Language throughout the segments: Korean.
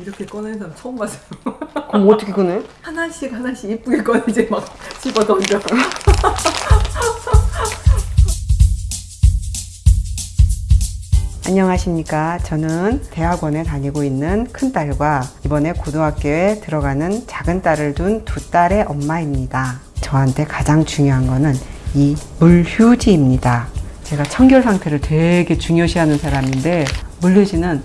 이렇게 꺼내는 사람 처음 봤어요. 그럼 어떻게 꺼내? 하나씩 하나씩 이쁘게 꺼내지 막 집어 던져. 안녕하십니까. 저는 대학원에 다니고 있는 큰딸과 이번에 고등학교에 들어가는 작은 딸을 둔 두 딸의 엄마입니다. 저한테 가장 중요한 거는 이 물휴지입니다. 제가 청결 상태를 되게 중요시하는 사람인데 물휴지는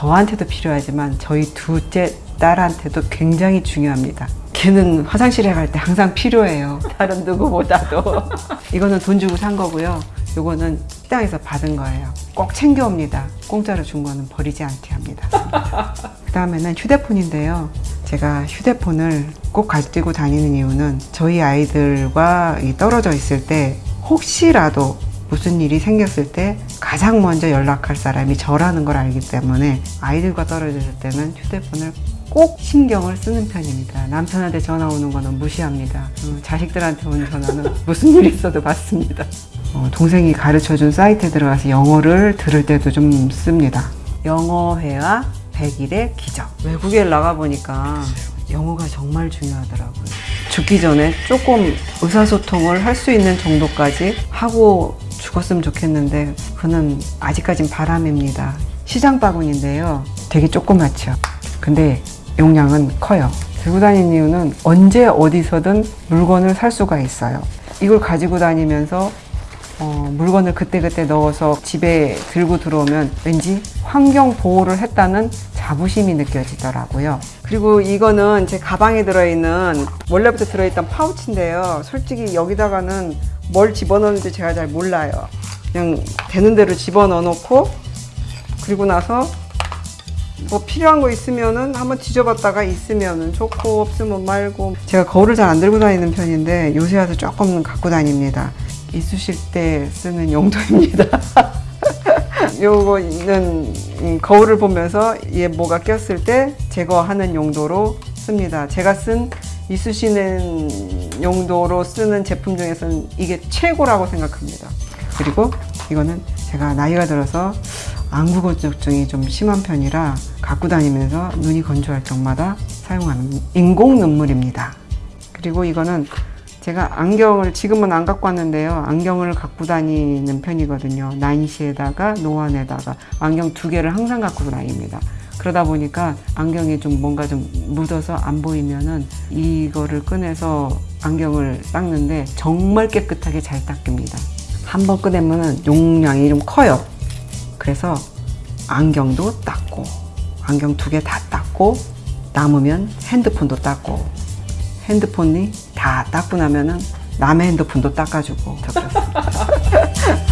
저한테도 필요하지만 저희 둘째 딸한테도 굉장히 중요합니다. 걔는 화장실에 갈 때 항상 필요해요. 다른 누구보다도. 이거는 돈 주고 산 거고요. 요거는 식당에서 받은 거예요. 꼭 챙겨옵니다. 공짜로 준 거는 버리지 않게 합니다. 그 다음에는 휴대폰인데요. 제가 휴대폰을 꼭 가지고 다니는 이유는 저희 아이들과 이 떨어져 있을 때 혹시라도 무슨 일이 생겼을 때 가장 먼저 연락할 사람이 저라는 걸 알기 때문에 아이들과 떨어졌을 때는 휴대폰을 꼭 신경을 쓰는 편입니다. 남편한테 전화 오는 거는 무시합니다. 어, 자식들한테 오는 전화는 무슨 일 있어도 받습니다. 어, 동생이 가르쳐 준 사이트에 들어가서 영어를 들을 때도 좀 씁니다. 영어회화 100일의 기적. 외국에 나가 보니까 영어가 정말 중요하더라고요. 죽기 전에 조금 의사소통을 할 수 있는 정도까지 하고 죽었으면 좋겠는데 그는 아직까진 바람입니다. 시장 바구니인데요. 되게 조그맣죠. 근데 용량은 커요. 들고 다니는 이유는 언제 어디서든 물건을 살 수가 있어요. 이걸 가지고 다니면서 어, 물건을 그때그때 넣어서 집에 들고 들어오면 왠지 환경 보호를 했다는 자부심이 느껴지더라고요. 그리고 이거는 제 가방에 들어있는 원래부터 들어있던 파우치인데요. 솔직히 여기다가는 뭘 집어넣는지 제가 잘 몰라요. 그냥 되는 대로 집어넣어 놓고 그리고 나서 뭐 필요한 거 있으면은 한번 뒤져봤다가 있으면은 좋고 없으면 말고 제가 거울을 잘 안 들고 다니는 편인데 요새 와서 조금 갖고 다닙니다. 있으실 때 쓰는 용도입니다. 요거는 음, 거울을 보면서 얘 뭐가 꼈을 때 제거하는 용도로 씁니다. 제가 쓴 이쑤시는 용도로 쓰는 제품 중에서는 이게 최고라고 생각합니다. 그리고 이거는 제가 나이가 들어서 안구 건조증이 좀 심한 편이라 갖고 다니면서 눈이 건조할 때마다 사용하는 인공 눈물입니다. 그리고 이거는 제가 안경을 지금은 안 갖고 왔는데요. 안경을 갖고 다니는 편이거든요. 난시에다가 노안에다가 안경 두 개를 항상 갖고 다닙니다. 그러다 보니까 안경이 좀 뭔가 좀 묻어서 안 보이면은 이거를 꺼내서 안경을 닦는데 정말 깨끗하게 잘 닦입니다. 한 번 꺼내면은 용량이 좀 커요. 그래서 안경도 닦고 안경 두 개 다 닦고 남으면 핸드폰도 닦고 핸드폰이 다 닦고 나면은 남의 핸드폰도 닦아주고.